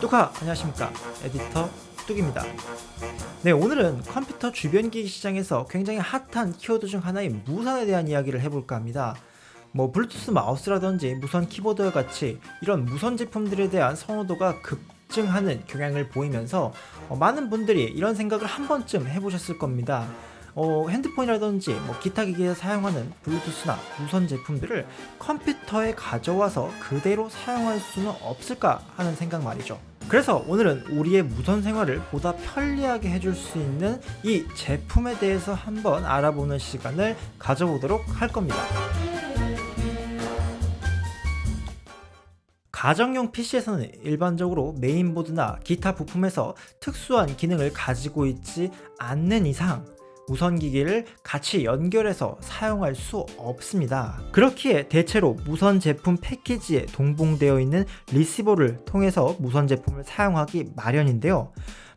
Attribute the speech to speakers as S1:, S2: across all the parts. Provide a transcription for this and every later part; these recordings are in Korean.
S1: 뚜카 안녕하십니까. 에디터 뚝입니다. 네 오늘은 컴퓨터 주변기기 시장에서 굉장히 핫한 키워드 중 하나인 무선에 대한 이야기를 해볼까 합니다. 뭐 블루투스 마우스라든지 무선 키보드와 같이 이런 무선 제품들에 대한 선호도가 급증하는 경향을 보이면서 어, 많은 분들이 이런 생각을 한 번쯤 해보셨을 겁니다 어, 핸드폰이라든지 뭐 기타 기기에 사용하는 블루투스나 무선 제품들을 컴퓨터에 가져와서 그대로 사용할 수는 없을까 하는 생각 말이죠. 그래서 오늘은 우리의 무선 생활을 보다 편리하게 해줄 수 있는 이 제품에 대해서 한번 알아보는 시간을 가져보도록 할 겁니다. 가정용 PC에서는 일반적으로 메인보드나 기타 부품에서 특수한 기능을 가지고 있지 않는 이상 무선기기를 같이 연결해서 사용할 수 없습니다. 그렇기에 대체로 무선 제품 패키지에 동봉되어 있는 리시버를 통해서 무선 제품을 사용하기 마련인데요.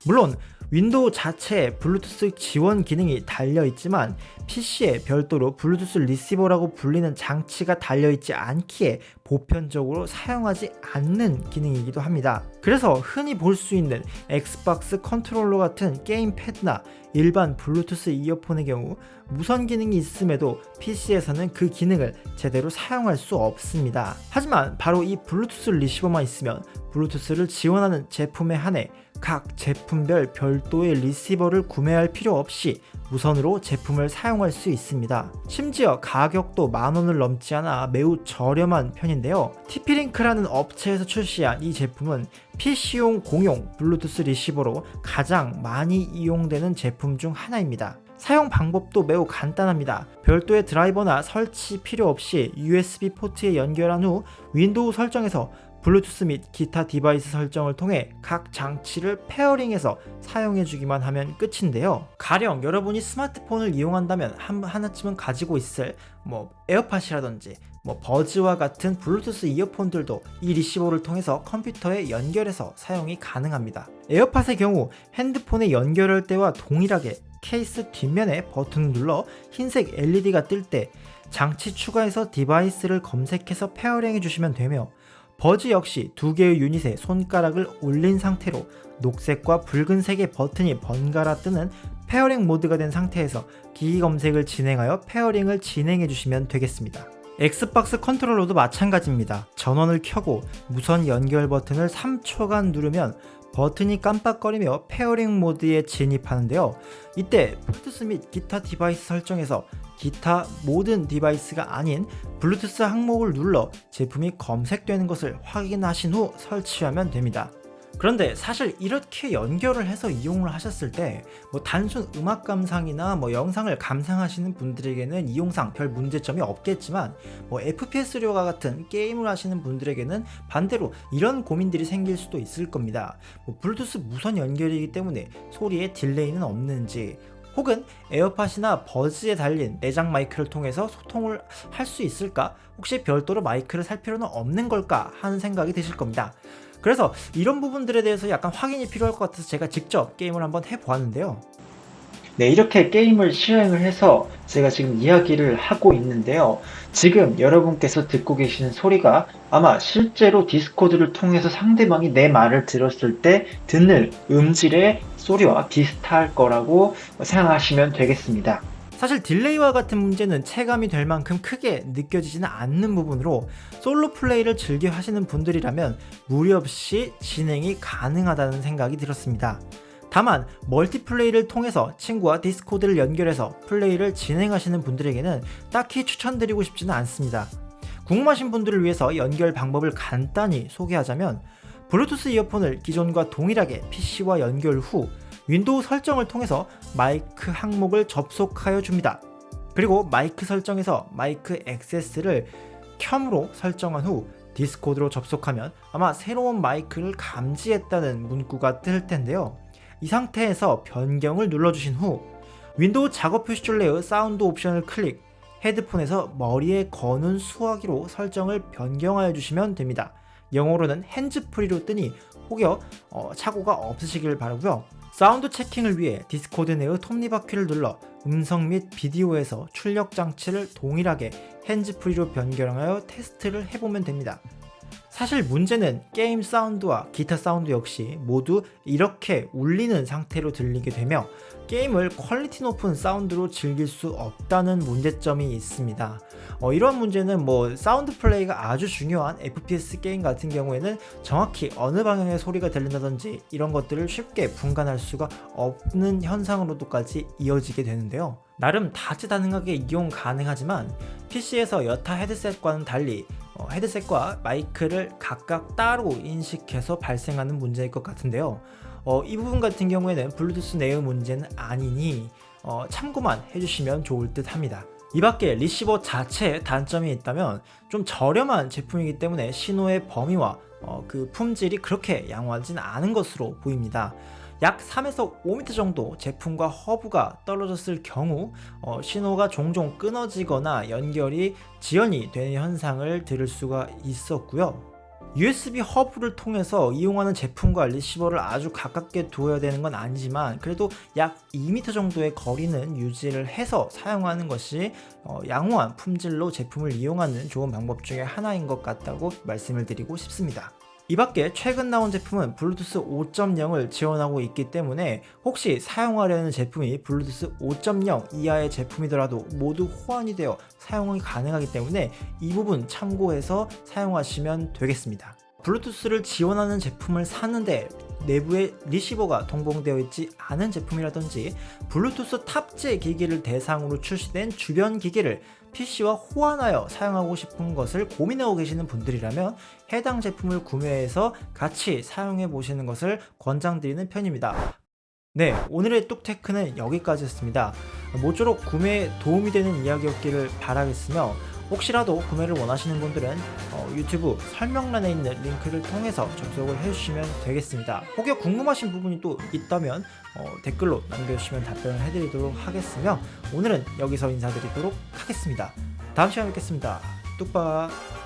S1: 물론 윈도우 자체에 블루투스 지원 기능이 달려있지만 PC에 별도로 블루투스 리시버라고 불리는 장치가 달려있지 않기에 보편적으로 사용하지 않는 기능이기도 합니다. 그래서 흔히 볼 수 있는 Xbox 컨트롤러 같은 게임 패드나 일반 블루투스 이어폰의 경우 무선 기능이 있음에도 PC에서는 그 기능을 제대로 사용할 수 없습니다. 하지만 바로 이 블루투스 리시버만 있으면 블루투스를 지원하는 제품에 한해 각 제품별 별도의 리시버를 구매할 필요 없이 무선으로 제품을 사용할 수 있습니다. 심지어 가격도 만원을 넘지 않아 매우 저렴한 편인데 요. TP-Link라는 업체에서 출시한 이 제품은 PC용 공용 블루투스 리시버로 가장 많이 이용되는 제품 중 하나입니다. 사용 방법도 매우 간단합니다. 별도의 드라이버나 설치 필요 없이 USB 포트에 연결한 후 윈도우 설정에서 블루투스 및 기타 device 설정을 통해 각 장치를 pairing해서 사용해주기만 하면 끝인데요. 가령 여러분이 스마트폰을 이용한다면 한, 하나쯤은 가지고 있을 뭐 에어팟이라든지 뭐 버즈와 같은 블루투스 이어폰들도 이 리시버를 통해서 컴퓨터에 연결해서 사용이 가능합니다. 에어팟의 경우 핸드폰에 연결할 때와 동일하게 케이스 뒷면에 버튼을 눌러 흰색 LED가 뜰 때 장치 추가해서 device를 검색해서 pairing 해 주시면 되며 버즈 역시 두 개의 유닛에 손가락을 올린 상태로 녹색과 붉은색의 버튼이 번갈아 뜨는 pairing 모드가 된 상태에서 기기 검색을 진행하여 페어링을 진행해 주시면 되겠습니다. 엑스박스 컨트롤러도 마찬가지입니다. 전원을 켜고 무선 연결 버튼을 3초간 누르면 버튼이 깜빡거리며 페어링 모드에 진입하는데요. 이때 블루투스 및 기타 디바이스 설정에서 기타 모든 디바이스가 아닌 블루투스 항목을 눌러 제품이 검색되는 것을 확인하신 후 설치하면 됩니다. 그런데 사실 이렇게 연결을 해서 이용을 하셨을 때 뭐 단순 음악 감상이나 뭐 영상을 감상하시는 분들에게는 이용상 별 문제점이 없겠지만 뭐 FPS류와 같은 게임을 하시는 분들에게는 반대로 이런 고민들이 생길 수도 있을 겁니다. 뭐 블루투스 무선 연결이기 때문에 소리에 딜레이는 없는지 혹은 에어팟이나 버즈에 달린 내장 마이크를 통해서 소통을 할 수 있을까? 혹시 별도로 마이크를 살 필요는 없는 걸까? 하는 생각이 드실 겁니다. 그래서 이런 부분들에 대해서 약간 확인이 필요할 것 같아서 제가 직접 게임을 한번 해보았는데요.
S2: 네, 이렇게 게임을 실행을 해서 제가 지금 이야기를 하고 있는데요. 지금 여러분께서 듣고 계시는 소리가 아마 실제로 디스코드를 통해서 상대방이 내 말을 들었을 때 듣는 음질의 소리와 비슷할 거라고 생각하시면 되겠습니다.
S1: 사실 딜레이와 같은 문제는 체감이 될 만큼 크게 느껴지지는 않는 부분으로 솔로 플레이를 즐겨 하시는 분들이라면 무리 없이 진행이 가능하다는 생각이 들었습니다. 다만 멀티플레이를 통해서 친구와 디스코드를 연결해서 플레이를 진행하시는 분들에게는 딱히 추천드리고 싶지는 않습니다. 궁금하신 분들을 위해서 연결 방법을 간단히 소개하자면 블루투스 이어폰을 기존과 동일하게 PC와 연결 후 윈도우 설정을 통해서 마이크 항목을 접속하여 줍니다. 그리고 마이크 설정에서 마이크 액세스를 켬으로 설정한 후 디스코드로 접속하면 아마 새로운 마이크를 감지했다는 문구가 뜰 텐데요. 이 상태에서 변경을 눌러주신 후 윈도우 작업 표시줄 내의 사운드 옵션을 클릭 헤드폰에서 머리에 거는 수화기로 설정을 변경하여 주시면 됩니다. 영어로는 핸즈프리로 뜨니 혹여 어, 착오가 없으시길 바라고요. sound checking을 위해 디스코드 내의 톱니바퀴를 눌러 음성 및 비디오에서 출력 장치를 동일하게 핸즈프리로 변경하여 테스트를 해보면 됩니다. 사실 문제는 게임 사운드와 기타 사운드 역시 모두 이렇게 울리는 상태로 들리게 되며 게임을 퀄리티 높은 사운드로 즐길 수 없다는 문제점이 있습니다. 어, 이런 문제는 뭐 사운드 플레이가 아주 중요한 FPS 게임 같은 경우에는 정확히 어느 방향의 소리가 들린다든지 이런 것들을 쉽게 분간할 수가 없는 현상으로도까지 이어지게 되는데요. 나름 다재다능하게 이용 가능하지만 PC에서 여타 헤드셋과는 달리 어, 헤드셋과 마이크를 각각 따로 인식해서 발생하는 문제일 것 같은데요. 어, 이 부분 같은 경우에는 블루투스 내의 문제는 아니니 어, 참고만 해주시면 좋을 듯 합니다. 이 밖에 리시버 자체에 단점이 있다면 좀 저렴한 제품이기 때문에 신호의 범위와 어, 그 품질이 그렇게 양호하진 않은 것으로 보입니다. 약 3에서 5m 정도 제품과 허브가 떨어졌을 경우 어, 신호가 종종 끊어지거나 연결이 지연이 되는 현상을 들을 수가 있었고요. USB 허브를 통해서 이용하는 제품과 리시버를 아주 가깝게 두어야 되는 건 아니지만 그래도 약 2m 정도의 거리는 유지를 해서 사용하는 것이 어, 양호한 품질로 제품을 이용하는 좋은 방법 중에 하나인 것 같다고 말씀을 드리고 싶습니다. 이 밖에 최근 나온 제품은 블루투스 5.0을 지원하고 있기 때문에 혹시 사용하려는 제품이 블루투스 5.0 이하의 제품이더라도 모두 호환이 되어 사용이 가능하기 때문에 이 부분 참고해서 사용하시면 되겠습니다. 블루투스를 지원하는 제품을 샀는데 내부에 리시버가 동봉되어 있지 않은 제품이라든지 블루투스 탑재 기기를 대상으로 출시된 주변 기기를 PC와 호환하여 사용하고 싶은 것을 고민하고 계시는 분들이라면 해당 제품을 구매해서 같이 사용해 보시는 것을 권장드리는 편입니다. 네, 오늘의 뚝테크는 여기까지였습니다. 모쪼록 구매에 도움이 되는 이야기였기를 바라겠으며 혹시라도 구매를 원하시는 분들은 어, 유튜브 설명란에 있는 링크를 통해서 접속을 해주시면 되겠습니다. 혹여 궁금하신 부분이 또 있다면 어, 댓글로 남겨주시면 답변을 해드리도록 하겠으며 오늘은 여기서 인사드리도록 하겠습니다. 다음 시간에 뵙겠습니다. 뚝박